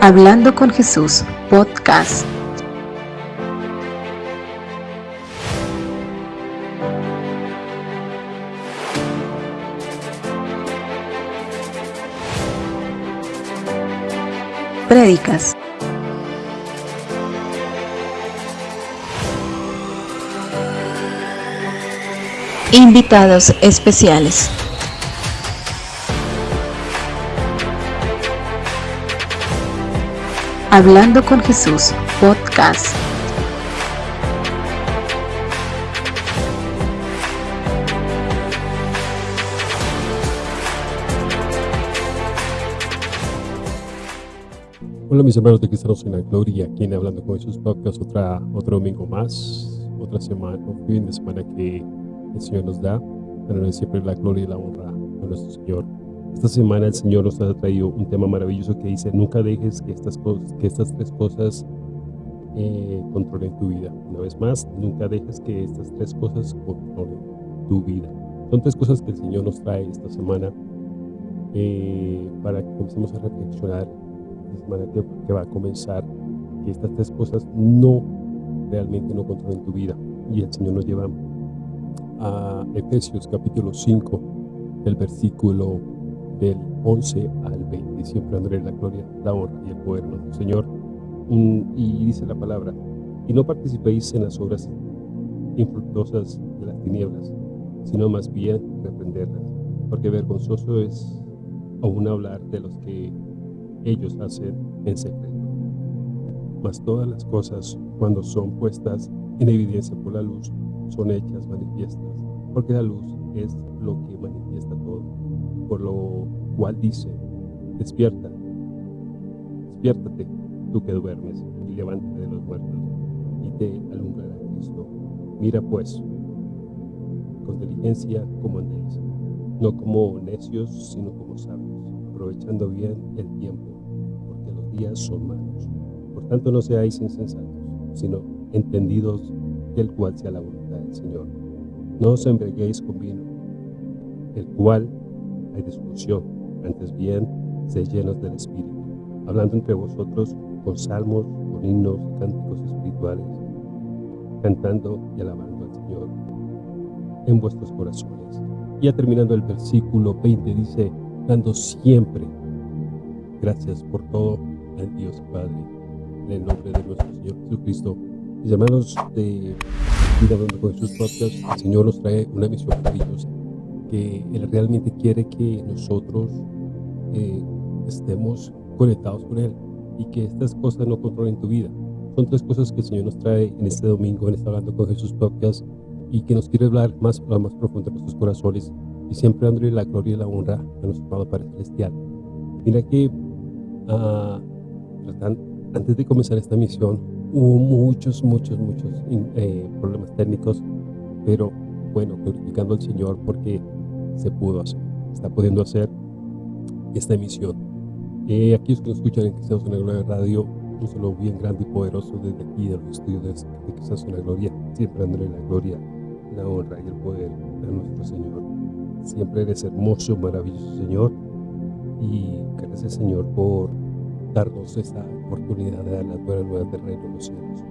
Hablando con Jesús, podcast. Prédicas. Invitados especiales. Hablando con Jesús, podcast. Hola mis hermanos de Cristianos en la Gloria, aquí en Hablando con Jesús Podcast, otra, otro domingo más, otra semana, un fin de semana que el Señor nos da, para siempre la gloria y la honra a nuestro Señor. Esta semana el Señor nos ha traído un tema maravilloso que dice, nunca dejes que estas, cosas, que estas tres cosas eh, controlen tu vida. Una vez más, nunca dejes que estas tres cosas controlen tu vida. Son tres cosas que el Señor nos trae esta semana eh, para que comencemos a reflexionar la semana que, que va a comenzar, que estas tres cosas no, realmente no controlen tu vida. Y el Señor nos lleva a Efesios capítulo 5, el versículo del 11 al 20. Siempre André la gloria, la honra y el poder de nuestro Señor. Y dice la palabra, y no participéis en las obras infructuosas de las tinieblas, sino más bien reprenderlas, porque vergonzoso es aún hablar de los que ellos hacen en secreto. Mas todas las cosas, cuando son puestas en evidencia por la luz, son hechas manifiestas, porque la luz es lo que manifiesta todo por lo cual dice, despierta, despiértate, tú que duermes, y levántate de los muertos, y te alumbrará Cristo. Mira pues, con diligencia como andéis, no como necios, sino como sabios, aprovechando bien el tiempo, porque los días son malos. Por tanto, no seáis insensatos, sino entendidos del cual sea la voluntad del Señor. No os embriaguéis con vino, el cual hay discusión, antes bien, se llenos del Espíritu, hablando entre vosotros con salmos, con himnos, cánticos espirituales, cantando y alabando al Señor en vuestros corazones. Ya terminando el versículo 20 dice, dando siempre gracias por todo al Dios Padre, en el nombre de nuestro Señor Jesucristo. Mis hermanos de Vida con Jesús Podcast, el Señor nos trae una misión maravillosa que Él realmente quiere que nosotros eh, estemos conectados con Él y que estas cosas no controlen tu vida. Son tres cosas que el Señor nos trae en este domingo, en este Hablando con Jesús Podcast y que nos quiere hablar más, más profundo de nuestros corazones y siempre dándole la gloria y la honra a nuestro Padre Padre Celestial. Mira que uh, antes de comenzar esta misión hubo muchos, muchos, muchos eh, problemas técnicos, pero bueno, glorificando al Señor porque se pudo hacer, está pudiendo hacer esta emisión. Eh, aquí los que nos escuchan en Cristianos en la Gloria Radio, un saludo bien grande y poderoso desde aquí de los estudios de Cristianos en la Gloria, siempre dándole la gloria, la honra y el poder a nuestro Señor. Siempre eres hermoso, maravilloso Señor, y gracias Señor por darnos esta oportunidad de dar las buenas nuevas del reino de los cielos.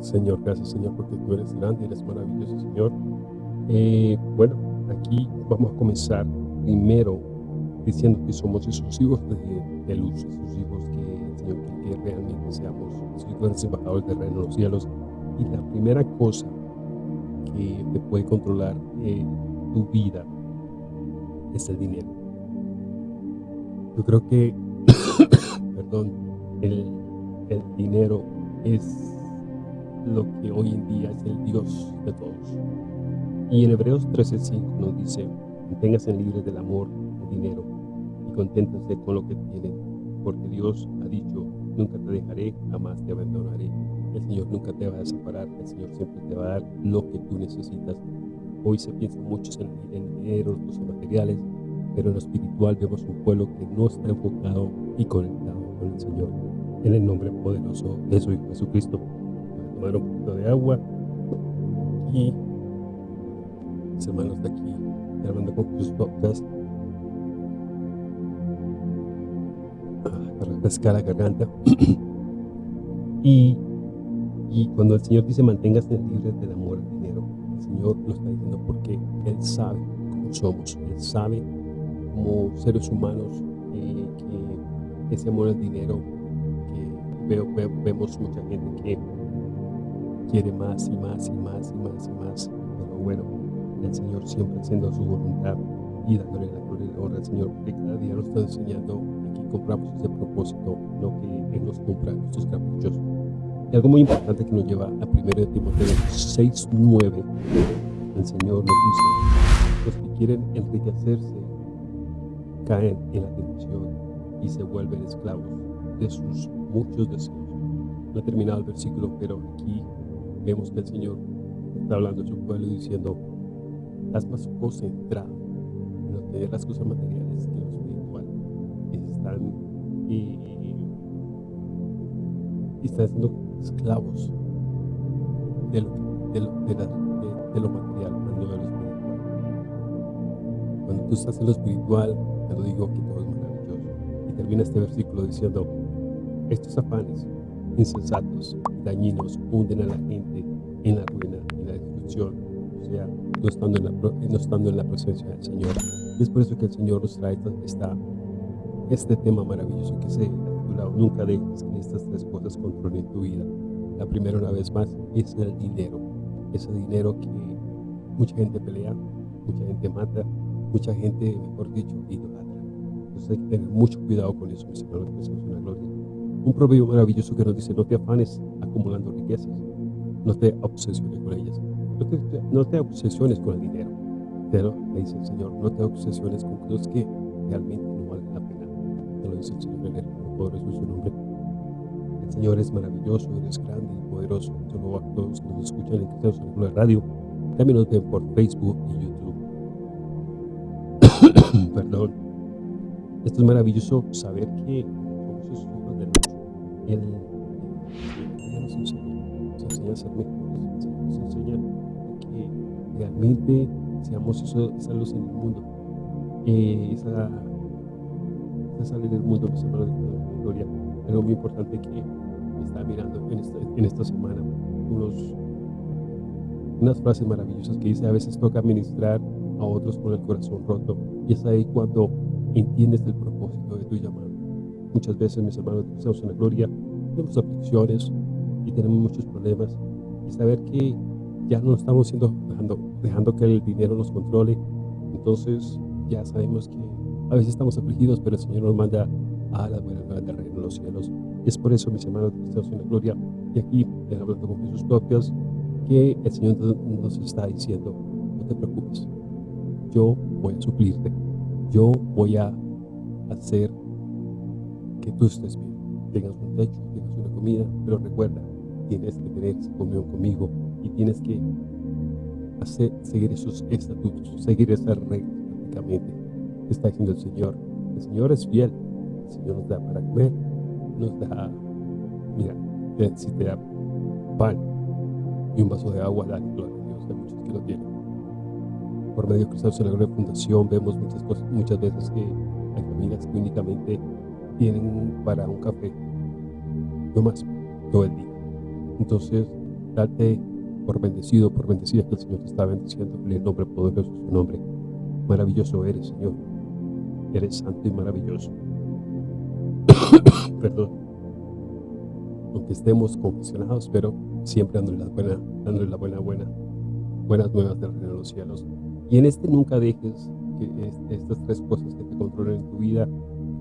Señor, gracias Señor porque tú eres grande, eres maravilloso Señor. Eh, bueno, aquí vamos a comenzar primero diciendo que somos esos hijos de, luz, esos hijos que Señor que realmente seamos esos embajadores del reino de los cielos. Y la primera cosa que te puede controlar eh, tu vida es el dinero. Yo creo que, perdón, el dinero es lo que hoy en día es el Dios de todos. Y en Hebreos 13:5 nos dice, manténganse libres del amor al dinero y conténtense con lo que tienen, porque Dios ha dicho, nunca te dejaré, jamás te abandonaré. El Señor nunca te va a separar, el Señor siempre te va a dar lo que tú necesitas. Hoy se piensa mucho en el dinero, los cosas materiales, pero en lo espiritual vemos un pueblo que no está enfocado y conectado con el Señor. En el nombre poderoso de su Hijo Jesucristo tomar un poquito de agua y mis hermanos de aquí, grabando con podcast, para refrescar la garganta. y, y cuando el Señor dice manténgase libre del amor al dinero, el Señor lo está diciendo porque Él sabe cómo somos, Él sabe como seres humanos eh, que ese amor al dinero, que veo, vemos mucha gente que quiere más y más y más y más y más, pero bueno, el Señor siempre haciendo su voluntad y dándole la gloria y la honra al Señor, porque cada día nos está enseñando, aquí compramos ese propósito, no que Él nos compra nuestros caprichos. Y algo muy importante que nos lleva a 1 Timoteo 6.9, el Señor nos dice, los que quieren enriquecerse caen en la tentación y se vuelven esclavos de sus muchos deseos. No ha terminado el versículo, pero aquí vemos que el Señor está hablando a su pueblo diciendo, estás más concentrado en obtener las cosas materiales que lo espiritual. Están, y, y están siendo esclavos de lo, de, lo material, no de lo espiritual. Cuando tú estás en lo espiritual, te lo digo que todo es maravilloso. Y termina este versículo diciendo, estos afanes insensatos, dañinos, hunden a la gente en la ruina, en la destrucción, o sea, no estando en la, no estando en la presencia del Señor. Y es por eso que el Señor nos trae esta, este tema maravilloso que se ha titulado Nunca dejes que estas tres cosas controlen tu vida. La primera, una vez más, es el dinero. Ese dinero que mucha gente pelea, mucha gente mata, mucha gente, mejor dicho, idolatra. Entonces hay que tener mucho cuidado con eso, mis hermanos, que es una gloria. Un proverbio maravilloso que nos dice, no te afanes acumulando riquezas, no te obsesiones con ellas, no te, obsesiones con el dinero, pero le dice el Señor, no te obsesiones con cosas que realmente no valen la pena. Te lo dice el Señor en el poderoso es su nombre. El Señor es maravilloso, es grande y poderoso. Solo a todos que nos escuchan en Cristianos en la radio, también nos ven por Facebook y YouTube. Perdón. Esto es maravilloso saber que él, nos enseña, nos enseña a ser mejores, nos enseña que realmente seamos esa luz en el mundo, eh, esa, esa en el mundo, mis hermanos de gloria. Algo muy importante que está mirando en esta, en esta semana, unos, unas frases maravillosas que dice, a veces toca ministrar a otros con el corazón roto, y es ahí cuando entiendes el propósito de tu llamado. Muchas veces, mis hermanos, estamos en la gloria, tenemos aflicciones y tenemos muchos problemas. Y saber que ya no estamos siendo, dejando, dejando que el dinero nos controle. Entonces, ya sabemos que a veces estamos afligidos, pero el Señor nos manda a la buena nueva del reino de los cielos. Y es por eso, mis hermanos, estamos en la gloria. Y aquí, hablando con Jesús propios, que el Señor nos está diciendo, no te preocupes, yo voy a suplirte, yo voy a hacer que tú estés bien, tengas un techo, tengas una comida, pero recuerda, tienes que tener esa comunión conmigo y tienes que hacer, seguir esos estatutos, seguir esas reglas prácticamente. Está diciendo el Señor, el Señor es fiel, el Señor nos da para comer, nos da, mira, si te da pan y un vaso de agua, dale gloria a Dios, hay muchos que lo tienen. Por medio de Cristo en la Fundación vemos muchas cosas, muchas veces que hay familias que únicamente tienen para un café, no más, todo el día. Entonces, date por bendecido, por bendecida que el Señor te está bendiciendo en el nombre poderoso de su nombre. Maravilloso eres, Señor. Eres santo y maravilloso. Perdón. Aunque estemos confesionados, pero siempre dándole la buena, dándole la buena, buena, buenas nuevas del reino de los cielos. Y en este nunca dejes que estas tres cosas que te controlen en tu vida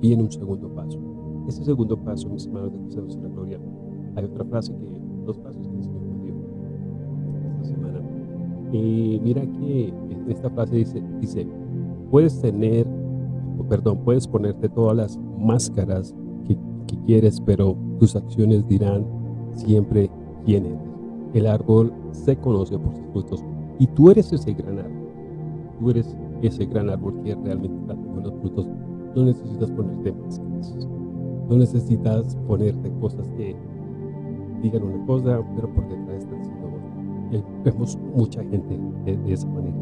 viene un segundo paso. Ese segundo paso, mis hermanos de Cristianos en la Gloria, hay otra frase que, dos frases que el Señor me dio esta semana. Y mira que esta frase dice, dice, puedes tener, perdón, puedes ponerte todas las máscaras que, que quieres, pero tus acciones dirán siempre quién eres. El árbol se conoce por sus frutos y tú eres ese gran árbol. Tú eres ese gran árbol que realmente dando los frutos no necesitas ponerte máscaras. No necesitas ponerte cosas que digan una cosa, pero por detrás están diciendo otra. vemos mucha gente de, esa manera.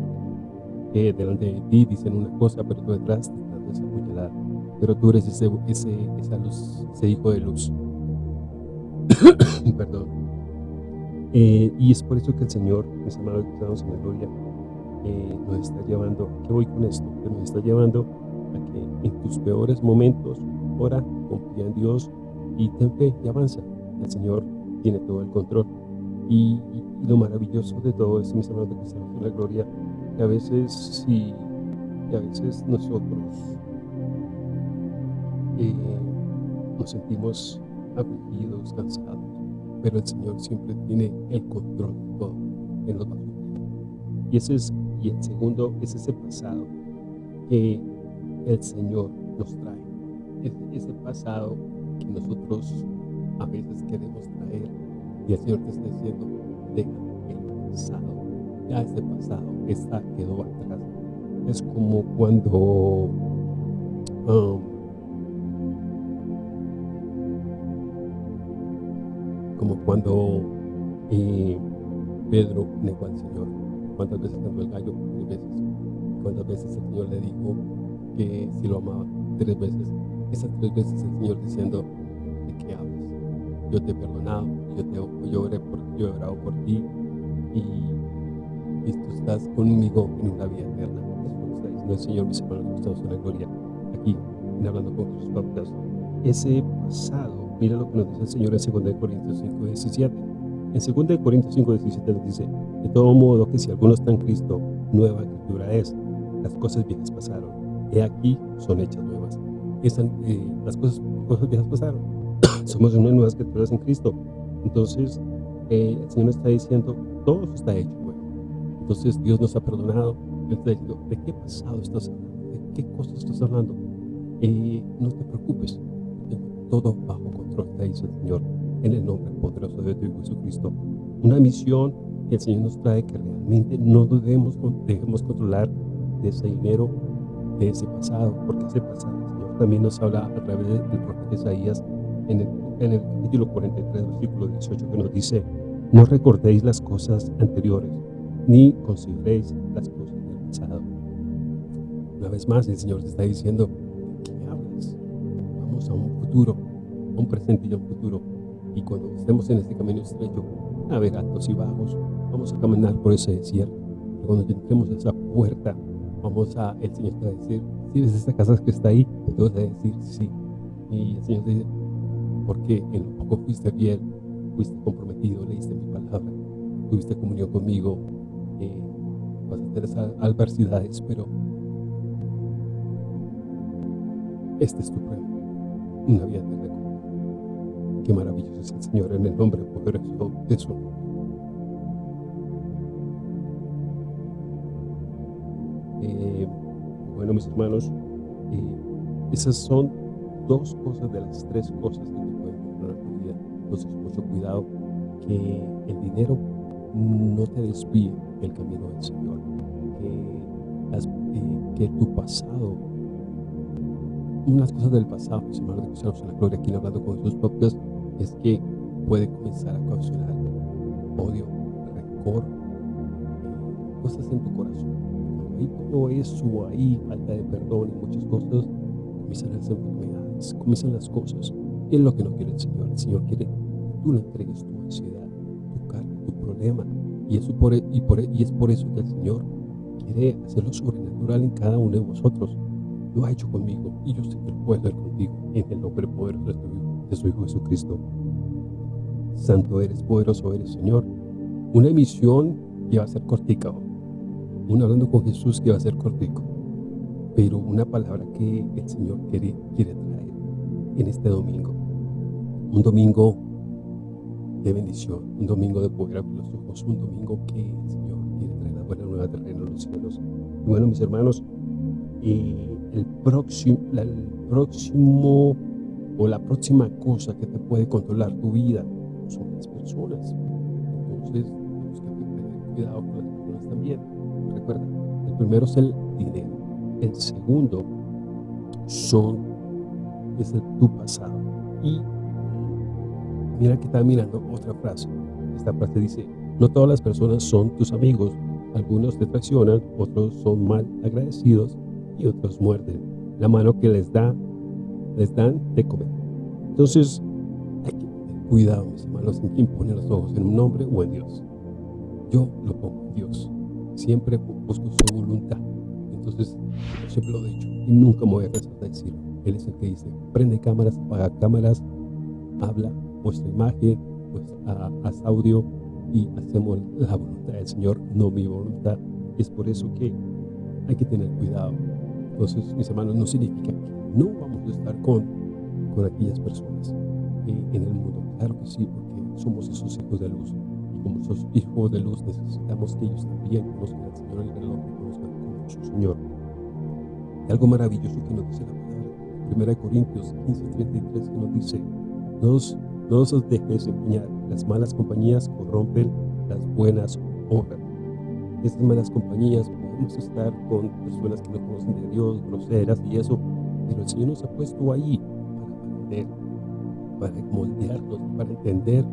Que delante de ti dicen una cosa, pero por detrás te están esa puñalada, pero tú eres ese, ese, esa luz, ese hijo de luz. Perdón. Eh, y es por eso que el Señor, mis amados en la gloria, eh, nos está llevando, ¿qué voy con esto? Que nos está llevando en tus peores momentos, ora, confía en Dios y ten fe y avanza. El Señor tiene todo el control. Y, lo maravilloso de todo esto, mis amados cristianos en la gloria, que a veces sí, que a veces nosotros eh, nos sentimos afligidos, cansados, pero el Señor siempre tiene el control de todo, en los Y ese es, y el segundo es ese pasado que el Señor nos trae, ese, pasado que nosotros a veces queremos traer y el Señor te está diciendo, deja el pasado, ya ese pasado está, quedó atrás. Es como cuando um, como cuando eh, Pedro negó al Señor. ¿Cuántas veces cantó el gallo? Tres veces. ¿Cuántas veces el Señor le dijo que si lo amaba? Tres veces. Esas tres veces el Señor diciendo, ¿de qué hablas? Yo te he perdonado, yo, te, yo, oré por, yo he orado por ti y, y, tú estás conmigo en una vida eterna. Eso el Señor, mis hermanos, estamos en la gloria, aquí, Hablando con sus Podcast. Ese pasado Mira lo que nos dice el Señor en 2 Corintios 5, 17. En 2 Corintios 5, 17 nos dice, de todo modo que si alguno está en Cristo, nueva criatura es. Las cosas viejas pasaron. He aquí, son hechas nuevas. Están, eh, las cosas, cosas viejas pasaron. Somos unas nuevas criaturas en Cristo. Entonces, eh, el Señor está diciendo, todo está hecho. Entonces, Dios nos ha perdonado. Él está diciendo, ¿de qué pasado estás hablando? ¿De qué cosas estás hablando? Eh, no te preocupes, todo bajo control, te dice el Señor, en el nombre poderoso de tu Hijo Jesucristo. Una misión que el Señor nos trae que realmente no debemos, dejemos controlar de ese dinero, de ese pasado, porque ese pasado el Señor también nos habla a través del profeta Isaías en el, en el capítulo 43, versículo 18, que nos dice, no recordéis las cosas anteriores, ni consideréis las cosas del pasado. Una vez más, el Señor te está diciendo, a un futuro, un presente y un futuro. Y cuando estemos en este camino estrecho, a y bajos, vamos a caminar por ese desierto. Y cuando entremos a esa puerta, vamos a, el Señor te va a decir, si ves esta casa que está ahí, te a decir sí. Y el Señor te dice, porque en lo poco fuiste fiel, fuiste comprometido, leíste mi palabra, tuviste comunión conmigo, eh, vas a tener esas adversidades, pero este es tu prueba una vida de recompensa. Qué maravilloso es el Señor en el nombre poderoso de su nombre. Bueno, mis hermanos, eh, esas son dos cosas de las tres cosas que te pueden controlar tu vida. Entonces, mucho cuidado que el dinero no te desvíe el camino del Señor. Que, eh, que tu pasado unas cosas del pasado, mis hermanos de Cristianos en la Gloria, aquí hablando con sus propios, es que puede comenzar a causar odio, rencor, eh, cosas en tu corazón. Hay todo eso ahí, falta de perdón y muchas cosas, comienzan las enfermedades, comienzan las cosas. Y es lo que no quiere el Señor. El Señor quiere que tú le entregues tu ansiedad, tu carga, tu problema. Y, eso por, e, y, por, e, y es por eso que el Señor quiere hacerlo sobrenatural en cada uno de vosotros lo ha hecho conmigo y yo sé que puedo hacer contigo en el nombre poderoso de tu Hijo, de su Hijo Jesucristo. Santo eres, poderoso eres, Señor. Una emisión que va a ser cortica, un hablando con Jesús que va a ser cortico, pero una palabra que el Señor quiere, quiere traer en este domingo. Un domingo de bendición, un domingo de poder abrir los ojos, un domingo que el Señor quiere traer la buena nueva terreno a los cielos. Y bueno, mis hermanos, el próximo, el próximo o la próxima cosa que te puede controlar tu vida son las personas. Entonces, tenemos que tener cuidado con las primero es el dinero. El segundo son, es el, tu pasado. Y mira que está mirando otra frase. Esta frase dice, no todas las personas son tus amigos. Algunos te traicionan, otros son mal agradecidos y otros muerden. la mano que les da, les dan de comer. Entonces, hay que tener cuidado, mis hermanos, en quién pone los ojos, en un hombre o en Dios. Yo lo pongo en Dios. Siempre busco su voluntad. Entonces, yo siempre lo he dicho y nunca me voy a cansar de decirlo. Él es el que dice, prende cámaras, apaga cámaras, habla, muestra imagen, pues, haz audio y hacemos la voluntad del Señor, no mi voluntad. Es por eso que hay que tener cuidado. Entonces, mis hermanos, no significa que no vamos a estar con, con aquellas personas eh, en el mundo. Claro que sí, porque somos esos hijos de luz. Como esos hijos de luz necesitamos que ellos también conozcan al Señor y lo conozcan como su Señor. Y algo maravilloso que nos dice la palabra. 1 Corintios 15, 33 que nos dice, no os dejéis empeñar, las malas compañías corrompen las buenas obras. Estas malas compañías podemos estar con personas que no conocen de Dios, groseras y eso, pero el Señor nos ha puesto ahí para aprender, para moldearnos, para entender.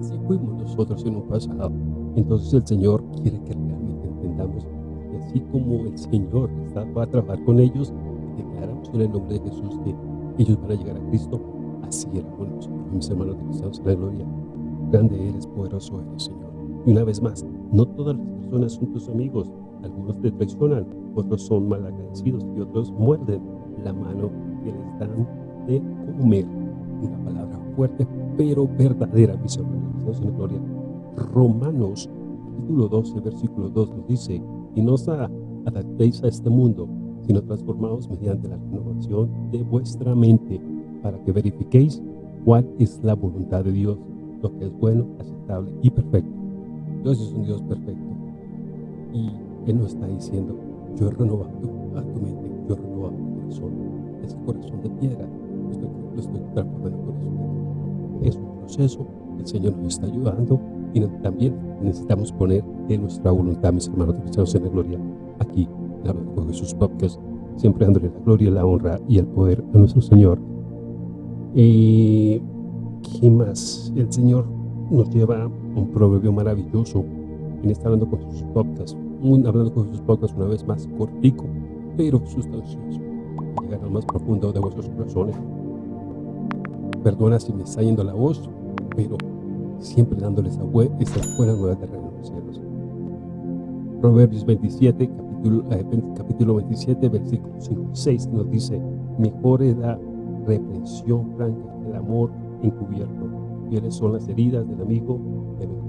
Así fuimos nosotros en un pasado. Entonces el Señor quiere que realmente entendamos. Y así como el Señor va a trabajar con ellos, declaramos en el nombre de Jesús que ellos van a llegar a Cristo, así éramos nosotros, mis hermanos de Cristo en la gloria. Grande eres, poderoso eres, Señor. Y una vez más, no todas las personas son tus amigos. Algunos te traicionan, otros son malagradecidos y otros muerden la mano que les dan de comer. Una palabra fuerte, pero verdadera, mis hermanos, en gloria. Romanos, capítulo 12, versículo 2 nos dice, y no os adaptéis a este mundo, sino transformados mediante la renovación de vuestra mente, para que verifiquéis cuál es la voluntad de Dios, lo que es bueno, aceptable y perfecto. Dios es un Dios perfecto. Y Él nos está diciendo, yo he renovado a tu mente, yo he renovado tu corazón. Ese corazón de piedra, estoy, lo estoy transformando en corazón de Es un proceso, el Señor nos está ayudando y también necesitamos poner en nuestra voluntad, mis hermanos cristianos en la gloria, aquí, en con Jesús Podcast, siempre dándole la gloria, la honra y el poder a nuestro Señor y ¿qué más? El Señor nos lleva un proverbio maravilloso. En está hablando con sus podcasts, hablando con sus podcasts una vez más cortico, pero sustancioso. Llegar al más profundo de vuestros corazones. Perdona si me está yendo la voz, pero siempre dándoles esa, esa buena nueva de reino de los cielos. Proverbios 27, capítulo, eh, capítulo 27, versículo 5 6 nos dice, mejor edad reprensión franca, el amor encubierto. Fieles son las heridas del amigo, pero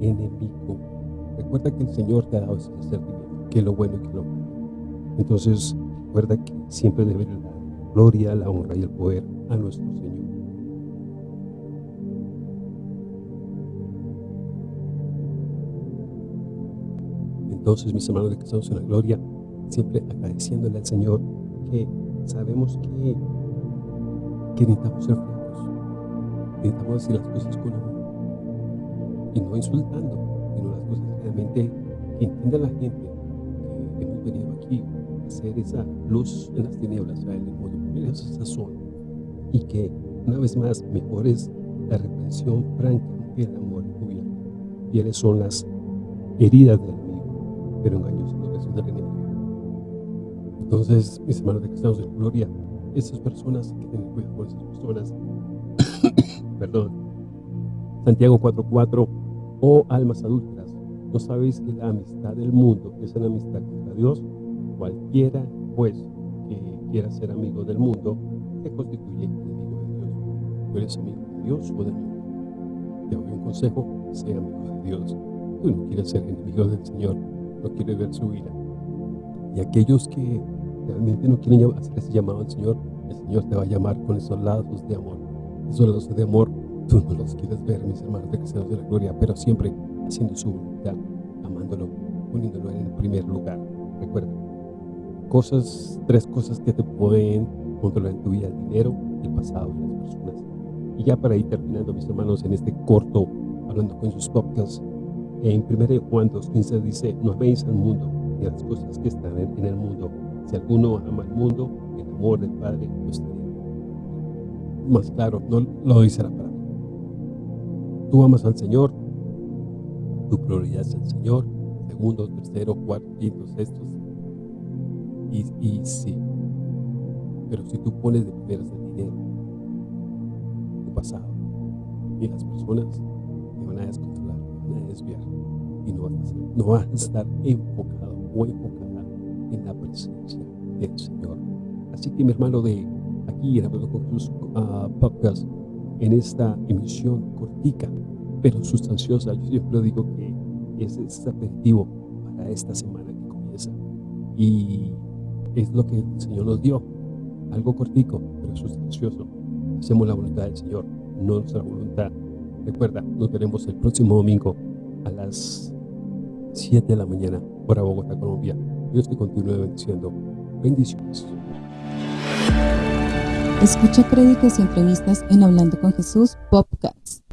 enemigo. Recuerda que el Señor te ha dado ese discernimiento, que es lo bueno y que es lo malo. Entonces, recuerda que siempre debe dar la gloria, la honra y el poder a nuestro Señor. Entonces, mis hermanos que estamos en la gloria, siempre agradeciéndole al Señor que sabemos que, que necesitamos ser francos, necesitamos decir las cosas con amor y no insultando, sino las cosas realmente que entienda la gente que hemos venido aquí a hacer esa luz en las tinieblas, en el mundo, ponerles esa zona y que una vez más mejor es la reprensión franca que el amor encubierto. Fieles son las heridas del amigo, pero engañosos los besos del enemigo. Entonces, mis hermanos de cristianos de gloria, esas personas, que tienen cuidado con esas personas, perdón, Santiago 4.4, oh almas adultas, ¿no sabéis que la amistad del mundo es una amistad contra Dios? Cualquiera, pues, quiera ser amigo del mundo, se constituye enemigo de Dios. ¿Tú eres amigo de Dios o del mundo? Te doy un consejo, sea amigo de Dios. Tú no quieres ser enemigo del Señor, no quieres ver su ira. Y aquellos que realmente no quieren hacer ese llamado al Señor, el Señor te va a llamar con esos lazos de amor. Esos lazos de amor, tú no los quieres ver, mis hermanos de cristianos de la gloria, pero siempre haciendo su voluntad, amándolo, poniéndolo en el primer lugar. Recuerda, cosas, tres cosas que te pueden controlar en tu vida, el dinero, el pasado y las personas. Y ya para ir terminando, mis hermanos, en este corto, hablando con sus podcasts, en 1 Juan 2.15 dice, no veis al mundo y a las cosas que están en el mundo, si alguno ama el mundo, el amor del Padre no estaría. Más claro, no lo dice la palabra. Tú amas al Señor, tu prioridad es el Señor, segundo, tercero, cuarto, quinto, sexto. Y, sí, pero si tú pones de primeras el dinero, tu pasado, y las personas te van a descontrolar, te van a desviar, y no vas a, no vas a estar enfocado o enfocada en la presencia del Señor. Así que mi hermano de aquí en Hablando con Jesús uh, podcast, en esta emisión cortica, pero sustanciosa, yo siempre digo que es, es aperitivo para esta semana que comienza. Y es lo que el Señor nos dio, algo cortico, pero sustancioso. Hacemos la voluntad del Señor, no nuestra voluntad. Recuerda, nos veremos el próximo domingo a las 7 de la mañana, hora Bogotá, Colombia. Dios te continúe bendiciendo. Bendiciones. Escucha prédicas y entrevistas en Hablando con Jesús Podcast.